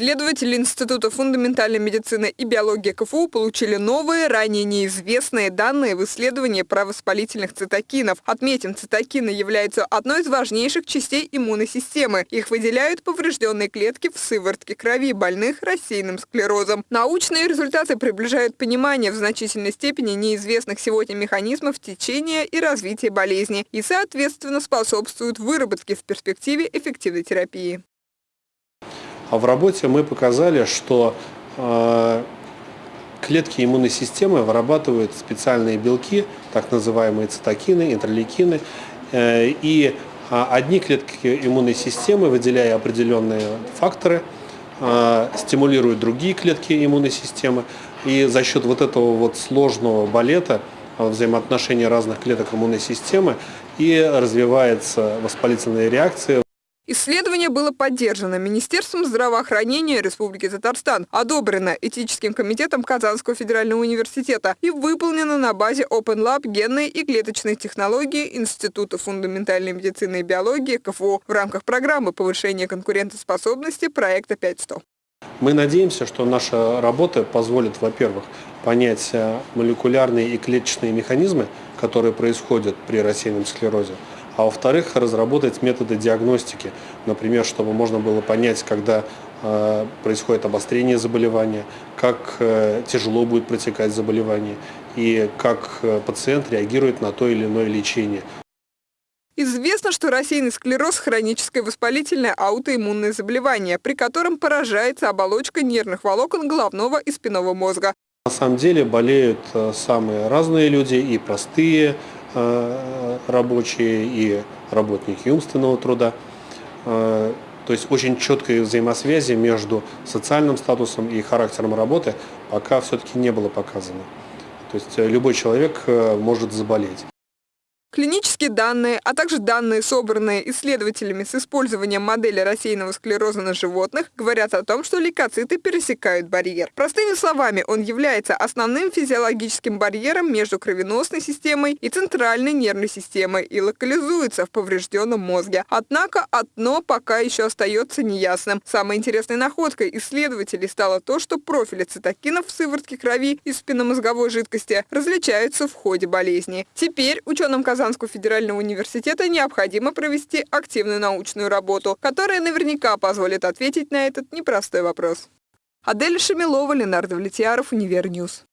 Исследователи Института фундаментальной медицины и биологии КФУ получили новые, ранее неизвестные данные в исследовании правоспалительных цитокинов. Отметим, цитокины являются одной из важнейших частей иммунной системы. Их выделяют поврежденные клетки в сыворотке крови больных рассеянным склерозом. Научные результаты приближают понимание в значительной степени неизвестных сегодня механизмов течения и развития болезни и, соответственно, способствуют выработке в перспективе эффективной терапии. А в работе мы показали, что э, клетки иммунной системы вырабатывают специальные белки, так называемые цитокины, интерлейкины, э, и э, одни клетки иммунной системы, выделяя определенные факторы, э, стимулируют другие клетки иммунной системы, и за счет вот этого вот сложного балета взаимоотношения разных клеток иммунной системы и развивается воспалительная реакция. Исследование было поддержано Министерством здравоохранения Республики Татарстан, одобрено Этическим комитетом Казанского федерального университета и выполнено на базе Open Lab генной и клеточной технологии Института фундаментальной медицины и биологии КФУ в рамках программы повышения конкурентоспособности проекта 500. Мы надеемся, что наша работа позволит, во-первых, понять э, молекулярные и клеточные механизмы, которые происходят при рассеянном склерозе, а во-вторых, разработать методы диагностики, например, чтобы можно было понять, когда э, происходит обострение заболевания, как э, тяжело будет протекать заболевание и как э, пациент реагирует на то или иное лечение. Известно, что рассеянный склероз – хроническое воспалительное аутоиммунное заболевание, при котором поражается оболочка нервных волокон головного и спинного мозга. На самом деле болеют самые разные люди, и простые, рабочие и работники умственного труда. Э, то есть очень четкой взаимосвязи между социальным статусом и характером работы пока все-таки не было показано. То есть э, любой человек может заболеть. Клинические данные, а также данные, собранные исследователями с использованием модели рассеянного склероза на животных, говорят о том, что лейкоциты пересекают барьер. Простыми словами, он является основным физиологическим барьером между кровеносной системой и центральной нервной системой и локализуется в поврежденном мозге. Однако одно пока еще остается неясным. Самой интересной находкой исследователей стало то, что профили цитокинов в сыворотке крови и спинномозговой жидкости различаются в ходе болезни. Теперь ученым казалось, Казанского федерального университета необходимо провести активную научную работу, которая наверняка позволит ответить на этот непростой вопрос. Адель Шамилова, Ленар Давлетьяров, Univer News.